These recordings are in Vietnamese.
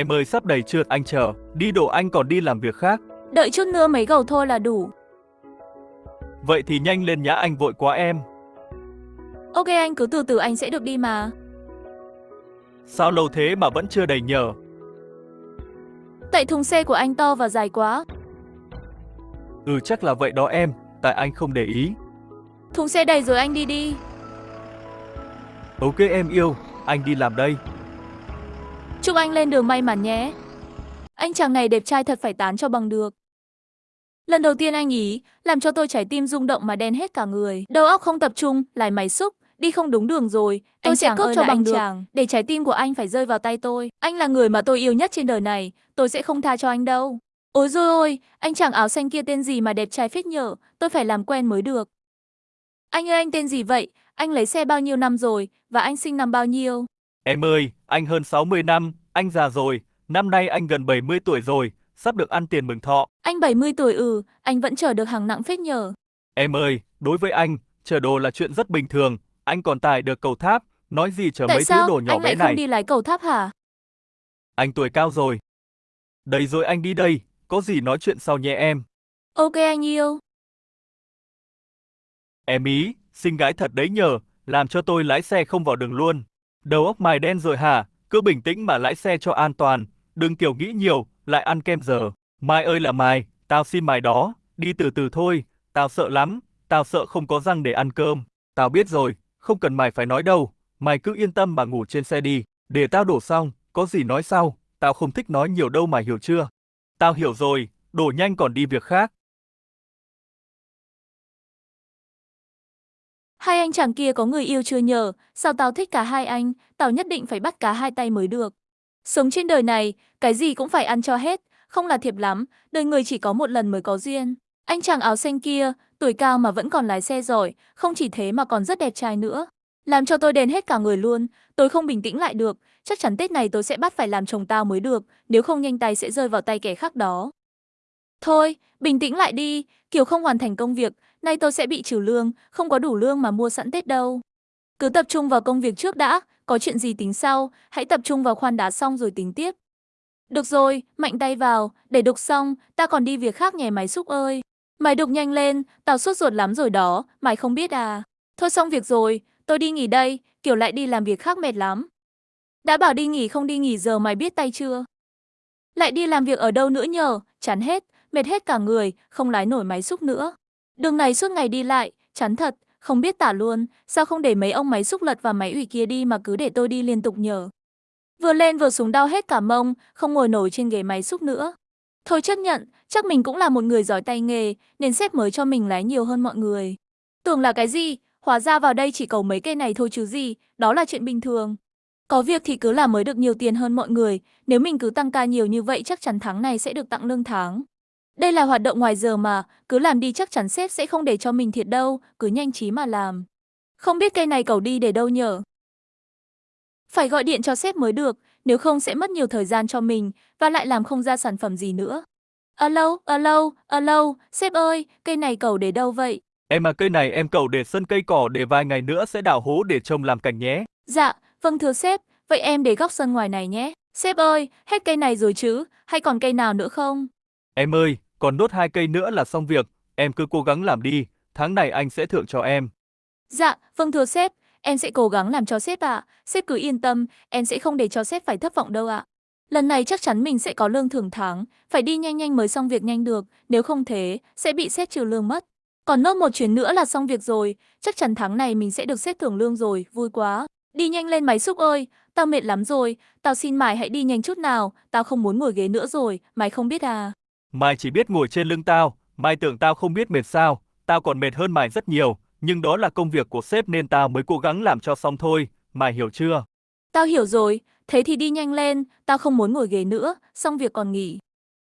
Em ơi sắp đầy trượt anh chờ, đi đổ anh còn đi làm việc khác. Đợi chút nữa mấy gầu thôi là đủ. Vậy thì nhanh lên nhá anh vội quá em. Ok anh cứ từ từ anh sẽ được đi mà. Sao lâu thế mà vẫn chưa đầy nhờ? Tại thùng xe của anh to và dài quá. Ừ chắc là vậy đó em, tại anh không để ý. Thùng xe đầy rồi anh đi đi. Ok em yêu, anh đi làm đây. Chúc anh lên đường may mắn nhé. Anh chàng này đẹp trai thật phải tán cho bằng được. Lần đầu tiên anh ý, làm cho tôi trái tim rung động mà đen hết cả người. Đầu óc không tập trung, lại máy xúc, đi không đúng đường rồi. Tôi Anh sẽ cướp cho bằng được, chàng. để trái tim của anh phải rơi vào tay tôi. Anh là người mà tôi yêu nhất trên đời này, tôi sẽ không tha cho anh đâu. Ôi rồi ôi, anh chàng áo xanh kia tên gì mà đẹp trai phết nhở, tôi phải làm quen mới được. Anh ơi anh tên gì vậy? Anh lấy xe bao nhiêu năm rồi? Và anh sinh năm bao nhiêu? Em ơi, anh hơn 60 năm, anh già rồi, năm nay anh gần 70 tuổi rồi, sắp được ăn tiền mừng thọ. Anh 70 tuổi ừ, anh vẫn chở được hàng nặng phết nhở. Em ơi, đối với anh, chở đồ là chuyện rất bình thường, anh còn tải được cầu tháp, nói gì chở Tại mấy sao thứ đồ nhỏ anh bé lại này. không đi lái cầu tháp hả? Anh tuổi cao rồi. Đây rồi anh đi đây, có gì nói chuyện sau nhé em. Ok anh yêu. Em ý, xinh gái thật đấy nhờ, làm cho tôi lái xe không vào đường luôn. Đầu óc mày đen rồi hả? Cứ bình tĩnh mà lái xe cho an toàn, đừng kiểu nghĩ nhiều, lại ăn kem giờ. Mai ơi là mày, tao xin mày đó, đi từ từ thôi, tao sợ lắm, tao sợ không có răng để ăn cơm. Tao biết rồi, không cần mày phải nói đâu, mày cứ yên tâm mà ngủ trên xe đi, để tao đổ xong, có gì nói sau, tao không thích nói nhiều đâu mà hiểu chưa? Tao hiểu rồi, đổ nhanh còn đi việc khác. Hai anh chàng kia có người yêu chưa nhờ, sao tao thích cả hai anh, tao nhất định phải bắt cả hai tay mới được. Sống trên đời này, cái gì cũng phải ăn cho hết, không là thiệp lắm, đời người chỉ có một lần mới có duyên. Anh chàng áo xanh kia, tuổi cao mà vẫn còn lái xe giỏi, không chỉ thế mà còn rất đẹp trai nữa. Làm cho tôi đền hết cả người luôn, tôi không bình tĩnh lại được, chắc chắn Tết này tôi sẽ bắt phải làm chồng tao mới được, nếu không nhanh tay sẽ rơi vào tay kẻ khác đó. Thôi, bình tĩnh lại đi, kiểu không hoàn thành công việc, nay tôi sẽ bị trừ lương, không có đủ lương mà mua sẵn Tết đâu. Cứ tập trung vào công việc trước đã, có chuyện gì tính sau, hãy tập trung vào khoan đá xong rồi tính tiếp. Được rồi, mạnh tay vào, để đục xong, ta còn đi việc khác nhè máy xúc ơi. Mày đục nhanh lên, tao sốt ruột lắm rồi đó, mày không biết à. Thôi xong việc rồi, tôi đi nghỉ đây, kiểu lại đi làm việc khác mệt lắm. Đã bảo đi nghỉ không đi nghỉ giờ mày biết tay chưa? Lại đi làm việc ở đâu nữa nhờ, chán hết, mệt hết cả người, không lái nổi máy xúc nữa. Đường này suốt ngày đi lại, chán thật, không biết tả luôn, sao không để mấy ông máy xúc lật và máy ủy kia đi mà cứ để tôi đi liên tục nhờ. Vừa lên vừa xuống đau hết cả mông, không ngồi nổi trên ghế máy xúc nữa. Thôi chấp nhận, chắc mình cũng là một người giỏi tay nghề, nên sếp mới cho mình lái nhiều hơn mọi người. Tưởng là cái gì, hóa ra vào đây chỉ cầu mấy cây này thôi chứ gì, đó là chuyện bình thường. Có việc thì cứ làm mới được nhiều tiền hơn mọi người, nếu mình cứ tăng ca nhiều như vậy chắc chắn tháng này sẽ được tặng lương tháng. Đây là hoạt động ngoài giờ mà, cứ làm đi chắc chắn sếp sẽ không để cho mình thiệt đâu, cứ nhanh trí mà làm. Không biết cây này cậu đi để đâu nhở? Phải gọi điện cho sếp mới được, nếu không sẽ mất nhiều thời gian cho mình và lại làm không ra sản phẩm gì nữa. Alo, alo, alo, sếp ơi, cây này cậu để đâu vậy? Em à cây này em cậu để sân cây cỏ để vài ngày nữa sẽ đào hố để trồng làm cảnh nhé. Dạ, vâng thưa sếp, vậy em để góc sân ngoài này nhé. Sếp ơi, hết cây này rồi chứ, hay còn cây nào nữa không? Em ơi, còn nốt hai cây nữa là xong việc, em cứ cố gắng làm đi, tháng này anh sẽ thưởng cho em. Dạ, vâng thưa sếp, em sẽ cố gắng làm cho sếp ạ. Sếp cứ yên tâm, em sẽ không để cho sếp phải thất vọng đâu ạ. Lần này chắc chắn mình sẽ có lương thưởng tháng, phải đi nhanh nhanh mới xong việc nhanh được, nếu không thế, sẽ bị sếp trừ lương mất. Còn nốt một chuyến nữa là xong việc rồi, chắc chắn tháng này mình sẽ được sếp thưởng lương rồi, vui quá. Đi nhanh lên máy xúc ơi, tao mệt lắm rồi, tao xin mày hãy đi nhanh chút nào, tao không muốn ngồi ghế nữa rồi, mày không biết à. Mày chỉ biết ngồi trên lưng tao, mày tưởng tao không biết mệt sao, tao còn mệt hơn mày rất nhiều, nhưng đó là công việc của sếp nên tao mới cố gắng làm cho xong thôi, mày hiểu chưa? Tao hiểu rồi, thế thì đi nhanh lên, tao không muốn ngồi ghế nữa, xong việc còn nghỉ.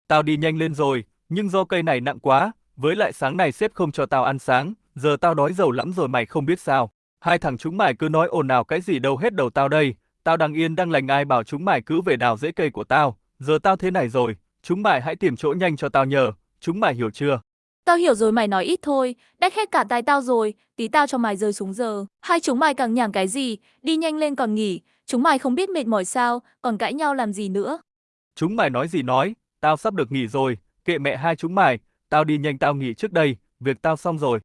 Tao đi nhanh lên rồi, nhưng do cây này nặng quá, với lại sáng này sếp không cho tao ăn sáng, giờ tao đói dầu lắm rồi mày không biết sao. Hai thằng chúng mày cứ nói ồn ào cái gì đâu hết đầu tao đây, tao đang yên đang lành ai bảo chúng mày cứ về đào rễ cây của tao, giờ tao thế này rồi, chúng mày hãy tìm chỗ nhanh cho tao nhờ, chúng mày hiểu chưa? Tao hiểu rồi mày nói ít thôi, đách hết cả tai tao rồi, tí tao cho mày rơi xuống giờ. Hai chúng mày càng nhảm cái gì, đi nhanh lên còn nghỉ, chúng mày không biết mệt mỏi sao, còn cãi nhau làm gì nữa. Chúng mày nói gì nói, tao sắp được nghỉ rồi, kệ mẹ hai chúng mày, tao đi nhanh tao nghỉ trước đây, việc tao xong rồi.